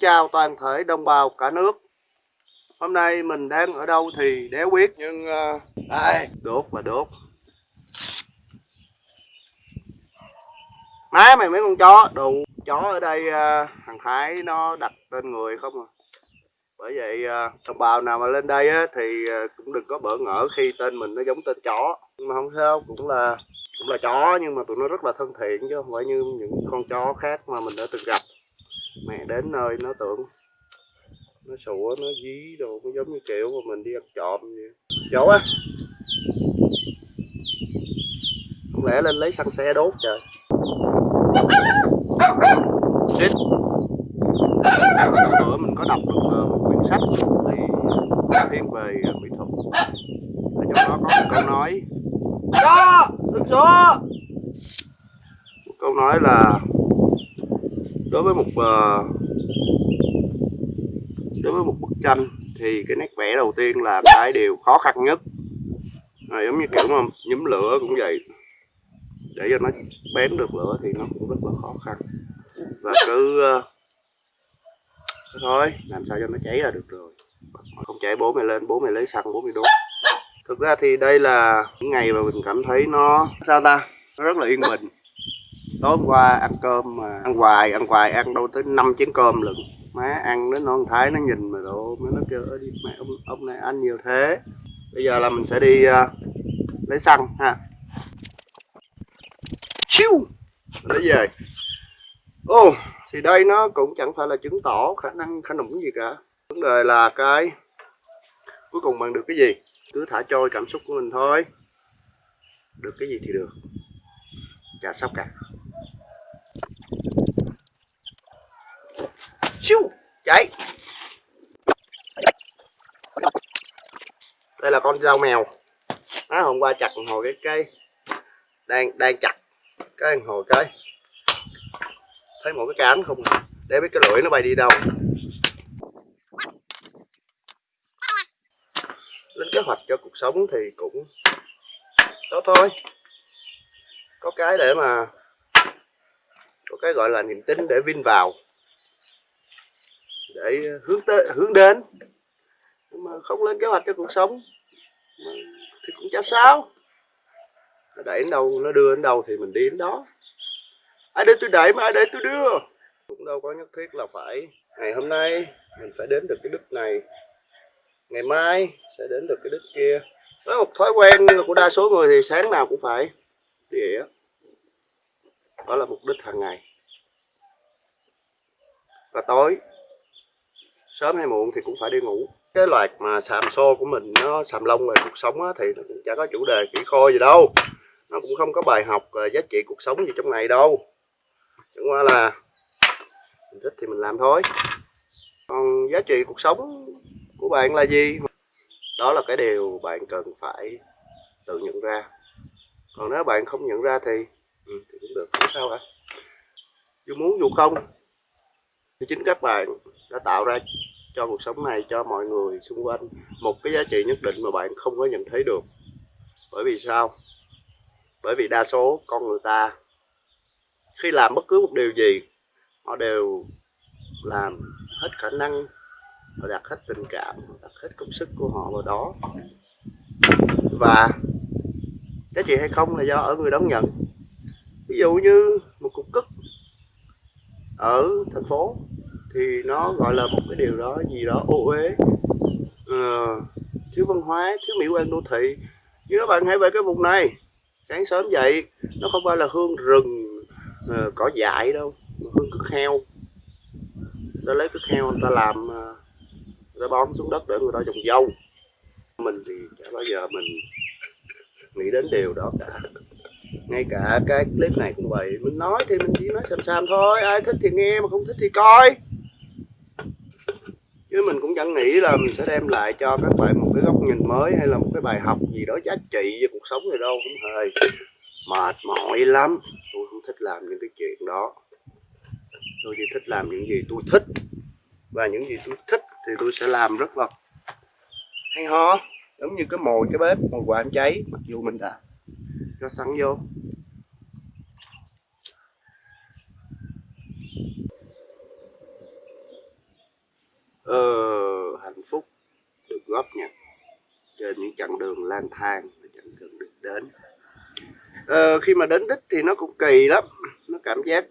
chào toàn thể đồng bào cả nước. Hôm nay mình đang ở đâu thì đéo biết Nhưng uh, đây, đốt và đốt. Má mày mấy con chó? Đồ chó ở đây uh, thằng Thái nó đặt tên người không à? Bởi vậy uh, đồng bào nào mà lên đây á, thì uh, cũng đừng có bỡ ngỡ khi tên mình nó giống tên chó. Nhưng mà không sao, cũng là cũng là chó nhưng mà tụi nó rất là thân thiện chứ không phải như những con chó khác mà mình đã từng gặp mẹ đến nơi nó tưởng nó sủa, nó dí đồ, nó giống như kiểu mà mình đi ăn trộm vậy. Dỗ á không lẽ lên lấy xăng xe đốt trời? Xích bữa mình có đọc được ờ, một quyển sách thì thiên về ờ, mỹ thuật. Ở trong đó có một câu nói. Đó đừng số một câu nói là đối với một uh, đối với một bức tranh thì cái nét vẽ đầu tiên là cái điều khó khăn nhất. À, giống như kiểu mà nhúm lửa cũng vậy. Để cho nó bén được lửa thì nó cũng rất là khó khăn. Và cứ uh, thôi làm sao cho nó cháy là được rồi. Không cháy bố mày lên bố mày lấy xăng bố mày đốt. Thực ra thì đây là những ngày mà mình cảm thấy nó sao ta nó rất là yên bình tối qua ăn cơm mà ăn hoài ăn hoài ăn đâu tới 5 chén cơm lận. Má ăn đến non thái nó nhìn mà độ má nó kêu đi mẹ ông ông này ăn nhiều thế. Bây giờ là mình sẽ đi uh, lấy xăng ha. Chiu! Lấy về. Ô oh, thì đây nó cũng chẳng phải là chứng tỏ khả năng khả nũng gì cả. Vấn đề là cái cuối cùng bằng được cái gì? Cứ thả trôi cảm xúc của mình thôi. Được cái gì thì được. Chả sóc cả. Siêu cháy đây là con dao mèo. Nó hôm qua chặt hồi cái cây. Đang đang chặt cái hồi cái. Thấy một cái cán không, để biết cái lưỡi nó bay đi đâu. Lên kế hoạch cho cuộc sống thì cũng tốt thôi. Có cái để mà, có cái gọi là niềm tin để vin vào để ờ, hướng tới, hướng đến. Nhưng mà không lên kế hoạch cho cuộc sống thì cũng chả sao. Nó đẩy đến đâu, nó đưa đến đâu thì mình đi đến đó. Ai để tôi đẩy mà, ai để tôi đưa? Cũng đâu có nhất thiết là phải, ngày hôm nay mình phải đến được cái đích này. Ngày mai sẽ đến được cái đích kia. Với một thói quen của đa số người thì sáng nào cũng phải đi đó là mục đích hàng ngày. Và tối sớm hay muộn thì cũng phải đi ngủ. Cái loạt mà sàm xô của mình nó sàm lông về cuộc sống á, thì nó cũng chả có chủ đề kỹ khôi gì đâu. Nó cũng không có bài học ờ, giá trị cuộc sống gì trong này đâu. Chẳng qua là mình thích thì mình làm thôi. Còn giá trị cuộc sống của bạn là gì? Đó là cái điều bạn cần phải tự nhận ra. Còn nếu bạn không nhận ra thì, ừ, thì cũng được không sao cả. Dù muốn dù không thì chính các bạn đã tạo ra cho cuộc sống này, cho mọi người xung quanh một cái giá trị nhất định mà bạn không có nhận thấy được. Bởi vì sao? Bởi vì đa số con người ta khi làm bất cứ một điều gì, họ đều làm hết khả năng, họ đặt hết tình cảm, họ đặt hết công sức của họ vào đó. Và giá trị hay không là do ở người đón nhận. Ví dụ như một cục cức ở thành phố thì nó gọi là một cái điều đó gì đó ô uế. Uh, thiếu văn hóa thiếu mỹ quan đô thị. Nhưng các bạn hãy về cái vùng này sáng sớm dậy nó không phải là hương rừng uh, cỏ dại đâu mà hương cứt heo. Ta lấy cứt heo người ta làm uh, người ta bón xuống đất để người ta trồng dâu. Mình thì chả bao giờ mình nghĩ đến điều đó cả ngay cả cái clip này cũng vậy. Mình nói thì mình chỉ nói xàm xàm thôi. Ai thích thì nghe, mà không thích thì coi. Chứ mình cũng chẳng nghĩ là mình sẽ đem lại cho các bạn một cái góc nhìn mới hay là một cái bài học gì đó giá trị về cuộc sống này đâu. Cũng hề mệt mỏi lắm. Tôi không thích làm những cái chuyện đó. Tôi chỉ thích làm những gì tôi thích. Và những gì tôi thích thì tôi sẽ làm rất là hay ho. Giống như cái mồi, cái bếp, mồi quả cháy. Mặc dù mình đã cho xăng vô. Ờ, hạnh phúc được góp nhặt trên những chặng đường lang thang mà chặng đường được đến. Ờ, khi mà đến đích thì nó cũng kỳ lắm nó cảm giác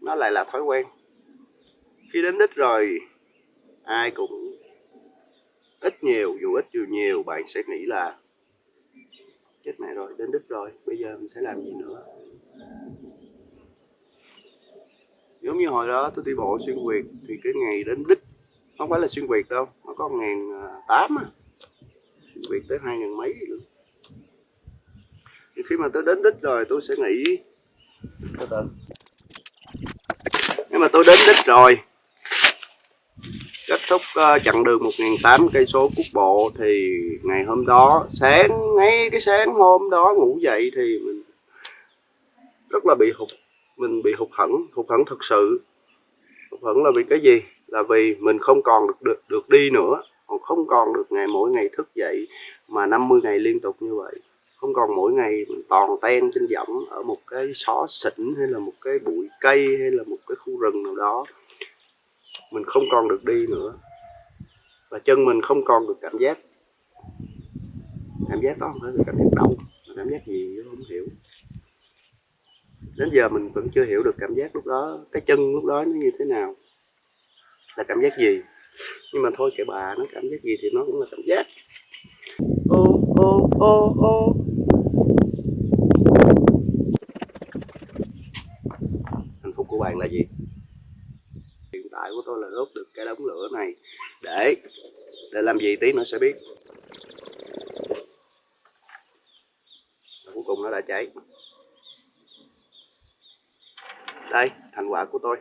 nó lại là thói quen. Khi đến đích rồi ai cũng ít nhiều dù ít dù nhiều bạn sẽ nghĩ là chết mẹ rồi, đến đích rồi, bây giờ mình sẽ làm gì nữa? Giống như hồi đó, tôi đi bộ xuyên việt, thì cái ngày đến đích, không phải là xuyên việt đâu, nó có ngàn à, tám à. Xuyên việt tới hai ngàn mấy nữa thì khi mà tôi đến đích rồi, tôi sẽ nghĩ nếu nhưng mà tôi đến đích rồi kết thúc uh, chặng đường 1.800 cây số quốc bộ thì ngày hôm đó sáng ngay cái sáng hôm đó ngủ dậy thì mình rất là bị hụt mình bị hụt hẫng hụt hẫng thực sự. Hụt hẫng là vì cái gì? Là vì mình không còn được được, được đi nữa còn không còn được ngày mỗi ngày thức dậy mà 50 ngày liên tục như vậy. Không còn mỗi ngày mình toàn ten trên võng ở một cái xó xỉnh hay là một cái bụi cây hay là một cái khu rừng nào đó mình không còn được đi nữa. Và chân mình không còn được cảm giác. Cảm giác đó không phải là cảm giác đau, mà cảm giác gì nó không hiểu. Đến giờ mình vẫn chưa hiểu được cảm giác lúc đó, cái chân lúc đó nó như thế nào. Là cảm giác gì? Nhưng mà thôi kệ bà, nó cảm giác gì thì nó cũng là cảm giác. Ô ô ô ô. Hạnh phúc của bạn là gì hiện tại của tôi là đốt được cái đống lửa này để để làm gì tí nữa sẽ biết. Và cuối cùng nó đã cháy. Đây, thành quả của tôi.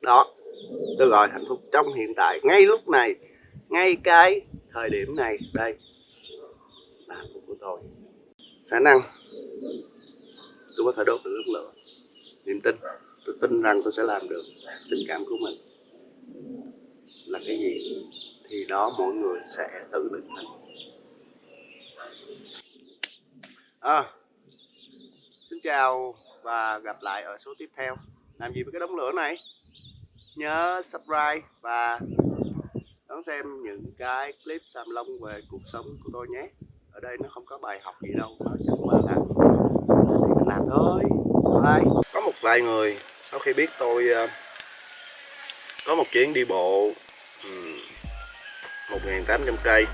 Đó, tôi gọi hạnh phúc trong hiện tại, ngay lúc này, ngay cái thời điểm này. Đây, là hạnh phúc của tôi. Khả năng, tôi có thể đốt được đống lửa. Niềm tin, tôi tin rằng tôi sẽ làm được tình cảm của mình là cái gì thì đó mỗi người sẽ tự định hình. À, xin chào và gặp lại ở số tiếp theo. Làm gì với cái đống lửa này? Nhớ subscribe và đón xem những cái clip sam lông về cuộc sống của tôi nhé. Ở đây nó không có bài học gì đâu nó chẳng qua là thì mình làm thôi. Bye. Có một vài người sau khi biết tôi ờ, có một chuyến đi bộ 1.800 cây.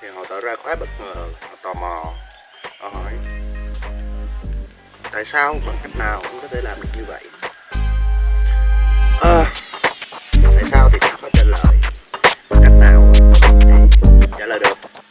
Thì họ tỏ ra khá bất ngờ họ tò mò. Họ hỏi tại sao bằng cách nào cũng có thể làm được như vậy? À, tại sao thì không có trả lời? Bằng cách nào thì trả lời được?